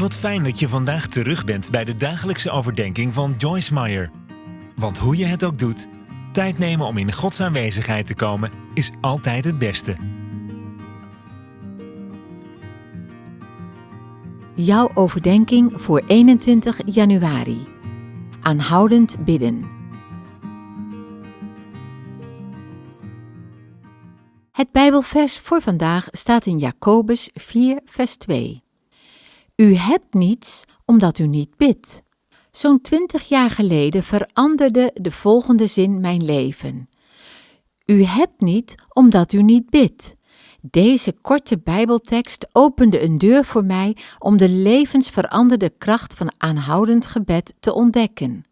Wat fijn dat je vandaag terug bent bij de dagelijkse overdenking van Joyce Meyer. Want hoe je het ook doet, tijd nemen om in Gods aanwezigheid te komen is altijd het beste. Jouw overdenking voor 21 januari. Aanhoudend bidden. Het Bijbelvers voor vandaag staat in Jacobus 4, vers 2. U hebt niets omdat u niet bidt. Zo'n twintig jaar geleden veranderde de volgende zin mijn leven. U hebt niet omdat u niet bidt. Deze korte Bijbeltekst opende een deur voor mij om de levensveranderde kracht van aanhoudend gebed te ontdekken.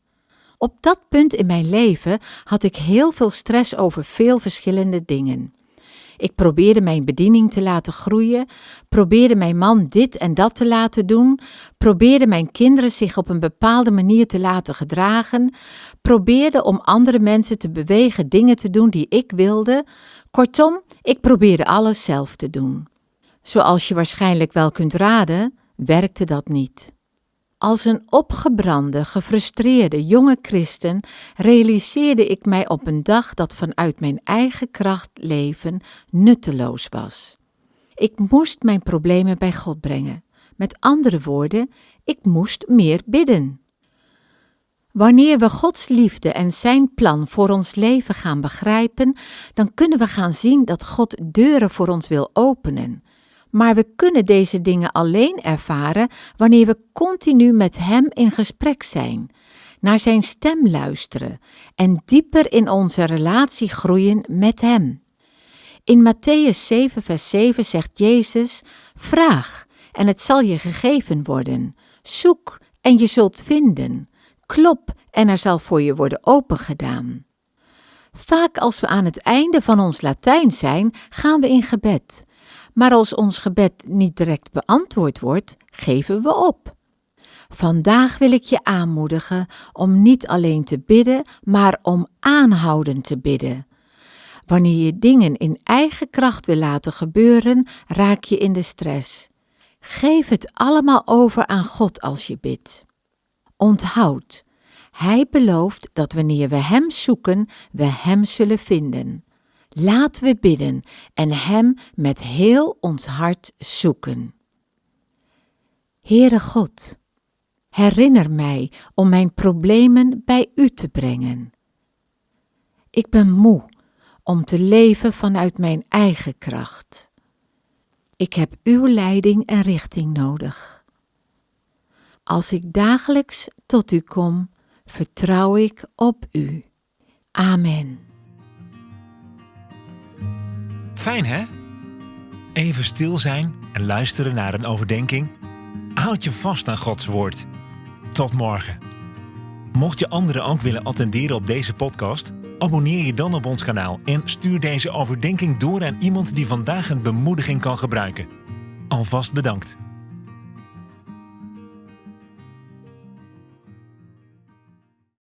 Op dat punt in mijn leven had ik heel veel stress over veel verschillende dingen. Ik probeerde mijn bediening te laten groeien, probeerde mijn man dit en dat te laten doen, probeerde mijn kinderen zich op een bepaalde manier te laten gedragen, probeerde om andere mensen te bewegen dingen te doen die ik wilde. Kortom, ik probeerde alles zelf te doen. Zoals je waarschijnlijk wel kunt raden, werkte dat niet. Als een opgebrande, gefrustreerde jonge christen realiseerde ik mij op een dag dat vanuit mijn eigen kracht leven nutteloos was. Ik moest mijn problemen bij God brengen. Met andere woorden, ik moest meer bidden. Wanneer we Gods liefde en Zijn plan voor ons leven gaan begrijpen, dan kunnen we gaan zien dat God deuren voor ons wil openen maar we kunnen deze dingen alleen ervaren wanneer we continu met Hem in gesprek zijn, naar Zijn stem luisteren en dieper in onze relatie groeien met Hem. In Matthäus 7, vers 7 zegt Jezus: Vraag en het zal je gegeven worden. Zoek en je zult vinden. Klop en er zal voor je worden opengedaan. Vaak als we aan het einde van ons Latijn zijn, gaan we in gebed. Maar als ons gebed niet direct beantwoord wordt, geven we op. Vandaag wil ik je aanmoedigen om niet alleen te bidden, maar om aanhoudend te bidden. Wanneer je dingen in eigen kracht wil laten gebeuren, raak je in de stress. Geef het allemaal over aan God als je bidt. Onthoud, Hij belooft dat wanneer we Hem zoeken, we Hem zullen vinden. Laten we bidden en Hem met heel ons hart zoeken. Heere God, herinner mij om mijn problemen bij U te brengen. Ik ben moe om te leven vanuit mijn eigen kracht. Ik heb Uw leiding en richting nodig. Als ik dagelijks tot U kom, vertrouw ik op U. Amen. Fijn hè? Even stil zijn en luisteren naar een overdenking. Houd je vast aan Gods woord. Tot morgen. Mocht je anderen ook willen attenderen op deze podcast, abonneer je dan op ons kanaal en stuur deze overdenking door aan iemand die vandaag een bemoediging kan gebruiken. Alvast bedankt.